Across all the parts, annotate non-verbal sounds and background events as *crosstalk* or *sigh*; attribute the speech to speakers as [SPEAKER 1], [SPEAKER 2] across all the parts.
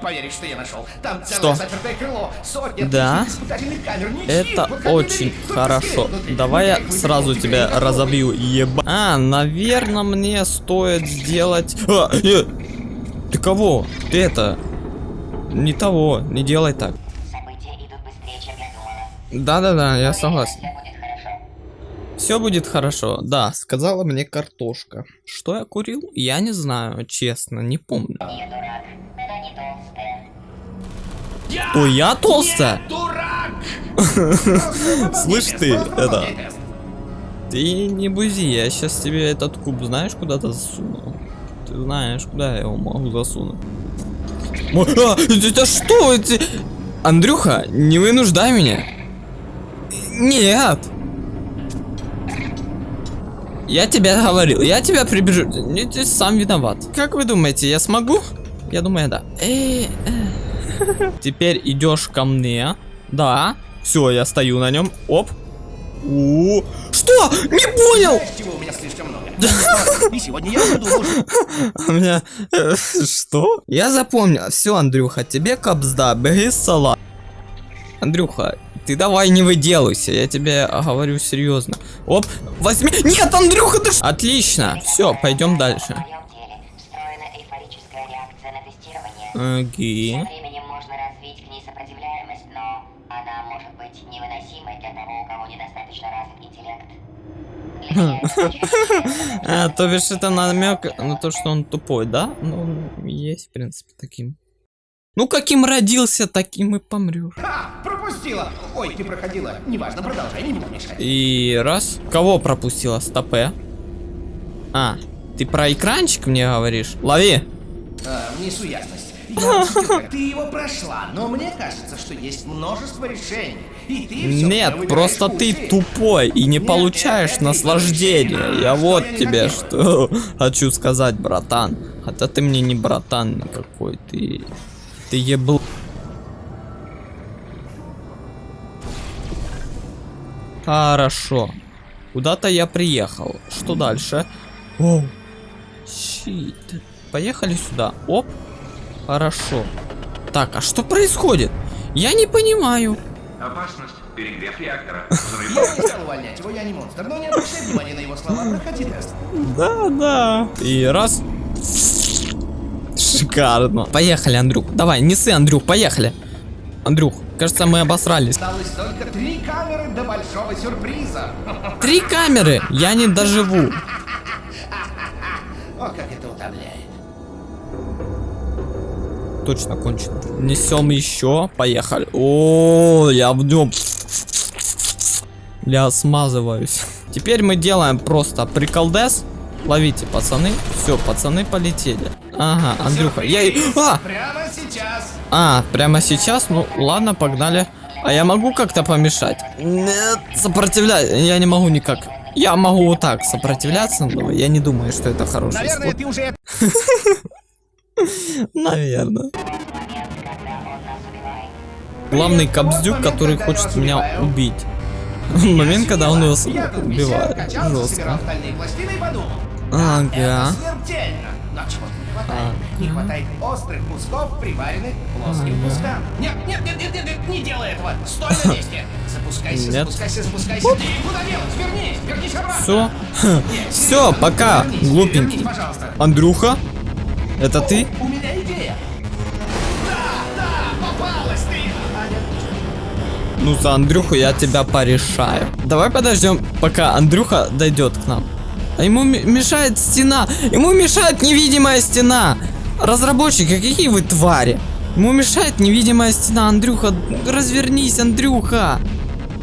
[SPEAKER 1] не поверишь, что я нашел. Там
[SPEAKER 2] Что?
[SPEAKER 1] целое запертое крыло, сотни
[SPEAKER 2] Да?
[SPEAKER 1] камер. Ничьи,
[SPEAKER 2] Это очень хорошо.
[SPEAKER 1] внутри.
[SPEAKER 2] Давай я сразу тебя
[SPEAKER 1] теперь
[SPEAKER 2] разобью, еба. А, наверное, мне стоит сделать... А, э, Ты кого? Ты это... Не того, не делай так.
[SPEAKER 3] События идут быстрее, чем я думала.
[SPEAKER 2] Да-да-да, я согласен.
[SPEAKER 3] Все будет хорошо.
[SPEAKER 2] Все будет хорошо. Да, сказала мне картошка. Что я курил? Я не знаю, честно, не помню.
[SPEAKER 3] Не дурак. Толстая.
[SPEAKER 1] Я
[SPEAKER 2] То я толстая? *laughs* Слышь ты, это-. Ты не бузи, я сейчас тебе этот куб знаешь куда-то засуну? Ты знаешь, куда я его могу засунуть? А, это что? Это... Андрюха, не вынуждай меня. Нет. Я тебе говорил, я тебя прибежу. Не, Ты сам виноват. Как вы думаете, я смогу? Я думаю, да. Э, э. Теперь идешь ко мне. Да. Все, я стою на нем. Оп. У. Что? Не понял!
[SPEAKER 1] Чего у меня слишком много? И сегодня я буду ужин. *laughs*
[SPEAKER 2] У меня... э, Что? Я запомнил. Все, Андрюха, тебе капзда, бери салат. Андрюха, ты давай не выделывайся, я тебе говорю серьезно. Оп, возьми... Нет, Андрюха, ты... Отлично, все, пойдем дальше. Окей.
[SPEAKER 3] Со временем можно развить к ней сопротивляемость, но она может быть невыносимой для того, у кого недостаточно развит интеллект. Очень *laughs*
[SPEAKER 2] А, то бишь это намек на то, что он тупой, да? Ну, он есть, в принципе, таким. Ну, каким родился, таким и помрешь.
[SPEAKER 1] А, пропустила. Ой, ты проходила. Неважно, продолжай, не буду мешать.
[SPEAKER 2] И раз. Кого пропустила? Стопе. А, ты про экранчик мне говоришь? Лови.
[SPEAKER 1] А, внесу ясность. Ты его прошла, но мне кажется, что есть множество решений. И ты всё
[SPEAKER 2] Нет, просто ты тупой и не получаешь наслаждения. Я вот тебе что *laughs* хочу сказать, братан. Хотя ты мне не братан никакой, ты... Ты ебл... Хорошо. Куда-то я приехал. Что дальше? Оу. Щит. Поехали сюда. Оп. Хорошо. Так, а что происходит? Я не понимаю.
[SPEAKER 4] Опасность. Перегрев реактора.
[SPEAKER 1] Я не стал увольнять его, я не монстр, но не обращай внимания на его слова, проходи тест.
[SPEAKER 2] Да, да. И раз. Шикарно. Поехали, Андрюх. Давай, неси, Андрюх, поехали. Андрюх, кажется, мы обосрались.
[SPEAKER 1] Осталось только три камеры до большого сюрприза.
[SPEAKER 2] Три камеры. Я не доживу. Точно кончено. Несем еще. Поехали. О, я в нем. Я смазываюсь. Теперь мы делаем просто приколдес. Ловите, пацаны. Все, пацаны полетели. Ага, Андрюха. Я... А!
[SPEAKER 1] Прямо сейчас.
[SPEAKER 2] А, прямо сейчас? Ну, ладно, погнали. А я могу как-то помешать? Нет, сопротивляй. Я не могу никак. Я могу вот так сопротивляться, но я не думаю, что это хороший
[SPEAKER 1] Наверное,
[SPEAKER 2] способ.
[SPEAKER 1] ты уже *laughs*
[SPEAKER 2] Наверное.
[SPEAKER 3] момент, когда он нас убивает.
[SPEAKER 2] Главный кобздюк, который хочет меня убить. Момент, когда он
[SPEAKER 1] висел,
[SPEAKER 2] убивает. Жестко. Ага.
[SPEAKER 1] Не хватает. Не
[SPEAKER 2] Ага.
[SPEAKER 1] хватает острых кусков, приваренных плоским кускам. Нет, нет, нет, нет, нет, нет, не делай этого. Стой на месте. Запускайся,
[SPEAKER 2] Нет.
[SPEAKER 1] запускайся, запускайся. Ты куда делась? Вернись, вернись обратно.
[SPEAKER 2] Все. *laughs* Все, пока, глупенький. Андрюха? Это ты?
[SPEAKER 1] У меня идея. Да, да, попалась ты.
[SPEAKER 2] Ну, за Андрюху я тебя порешаю. Давай подождем, пока Андрюха дойдет к нам. А ему мешает стена. Ему мешает невидимая стена. Разработчики, какие вы твари. Ему мешает невидимая стена. Андрюха, развернись, Андрюха.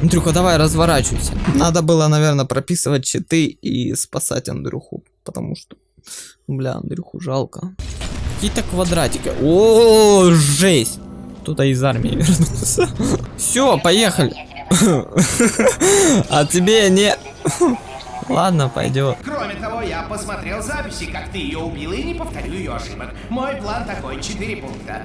[SPEAKER 2] Андрюха, давай разворачивайся. Надо было, наверное, прописывать читы и спасать Андрюху. Потому что, бля, Андрюху жалко. Какие-то квадратики. О, жесть. Кто-то из армии вернулся. Все, поехали. А тебе не... Ладно, пойдет.
[SPEAKER 1] Кроме того, я посмотрел записи, как ты ее убила и не повторю ее ошибок. Мой план такой, четыре пункта.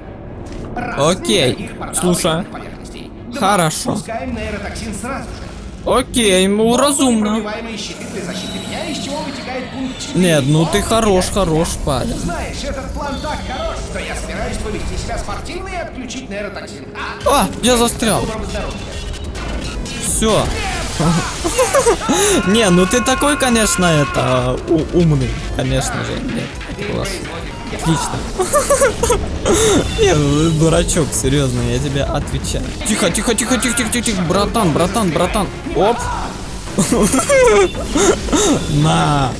[SPEAKER 1] Раз,
[SPEAKER 2] Окей.
[SPEAKER 1] Два,
[SPEAKER 2] Хорошо.
[SPEAKER 1] Пускаем нейротоксин сразу же.
[SPEAKER 2] Окей, ну разумно.
[SPEAKER 1] Непробиваемые щиты для защиты меня, из чего вытекает пункт 4.
[SPEAKER 2] Нет, ну ты хорош, хорош, парень.
[SPEAKER 1] Знаешь, этот план так хорош, что я собираюсь повести себя спортивно и отключить нейротоксин. А,
[SPEAKER 2] А, я застрял. Все. *laughs* Не, ну ты такой, конечно, это у- умный, конечно же. Нет, класс. Отлично. *laughs* Не, ну дурачок, серьезно, я тебе отвечаю. Тихо, тихо, тихо, тихо, тихо, тихо, тихо, братан, братан, братан. Оп. *laughs* На.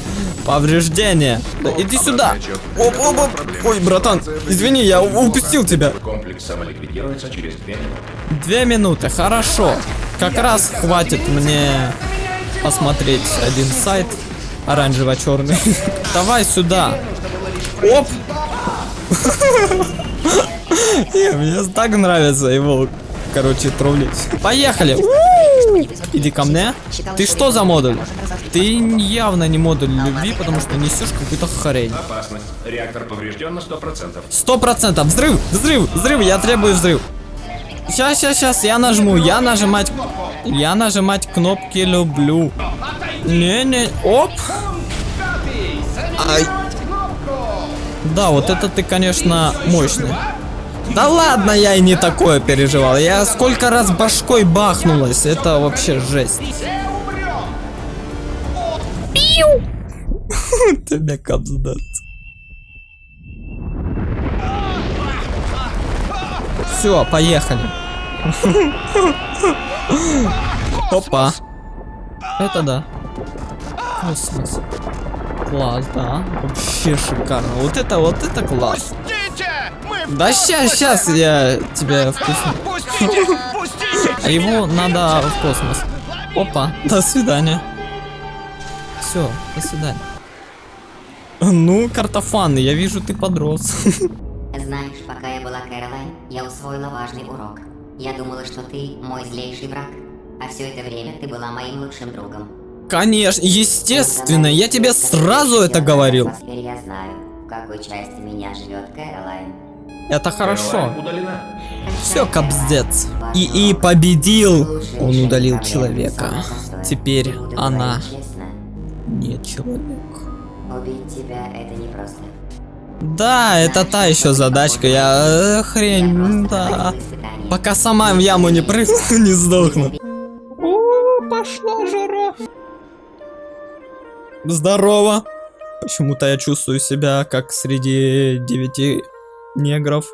[SPEAKER 2] Повреждение. Иди сюда. Оп, оп, оп. Ой, братан, извини, я упустил тебя.
[SPEAKER 4] Комплекс самоликвидируется через две минуты.
[SPEAKER 2] Две минуты, хорошо. Как раз хватит мне посмотреть один сайт оранжево-черный. *laughs* Давай сюда. Оп! *laughs* Не, Мне так нравится его, короче, троллить. Поехали. Иди ко мне. Ты что за модуль? Ты явно не модуль любви, потому что несешь какую-то хрень.
[SPEAKER 4] Опасность. Реактор поврежден на 100%.
[SPEAKER 2] Сто процентов. Взрыв, взрыв, взрыв. Я требую взрыв. Сейчас, сейчас, сейчас. Я нажму. Я нажимать. Я нажимать кнопки люблю. Не, не. Оп. Ай. Да, вот это ты, конечно, мощный. Да ладно, я и не такое переживал. Я сколько раз башкой бахнулась. Это вообще жесть. Пиу! *laughs* Тебе капздат. Все, поехали. *laughs* Опа. Это да. Космос. Класс, да. Вообще шикарно. Вот это, вот это класс. Да щас, щас я тебя впущу. А его надо в космос. Опа, до свидания. Все, до свидания. Ну, картофан, я вижу, ты подрос.
[SPEAKER 3] Знаешь, пока я была Кэролайн, я усвоила важный урок. Я думала, что ты мой злейший враг, а все это время ты была моим лучшим другом.
[SPEAKER 2] Конечно, естественно, я тебе сразу это говорил.
[SPEAKER 3] Теперь я знаю, в какой части меня живет Кэролайн.
[SPEAKER 2] Это хорошо. Все, кобздец. И и победил. Он удалил человека. Теперь она не человек.
[SPEAKER 3] убить тебя это непросто.
[SPEAKER 2] Да, это та еще задачка. Я э, хрень, да. Пока сама в яму не прыгну, *laughs* не сдохну. Здорово. Почему-то я чувствую себя как среди девяти негров.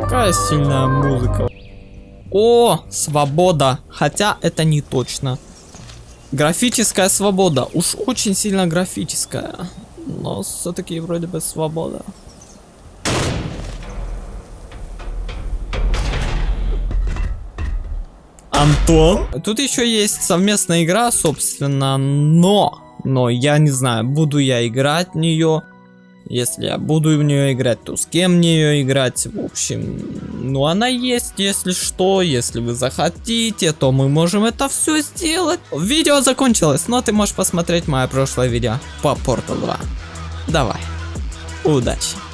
[SPEAKER 2] Какая сильная музыка. О, свобода. Хотя это не точно. Графическая свобода. Уж очень сильно графическая. Но все-таки вроде бы свобода. Антон. Тут еще есть совместная игра, собственно, но... Но я не знаю, буду я играть в нее. Если я буду в нее играть, то с кем мне ее играть? В общем, ну она есть, если что. Если вы захотите, то мы можем это все сделать. Видео закончилось, но ты можешь посмотреть мое прошлое видео по Portal 2. Давай. Удачи.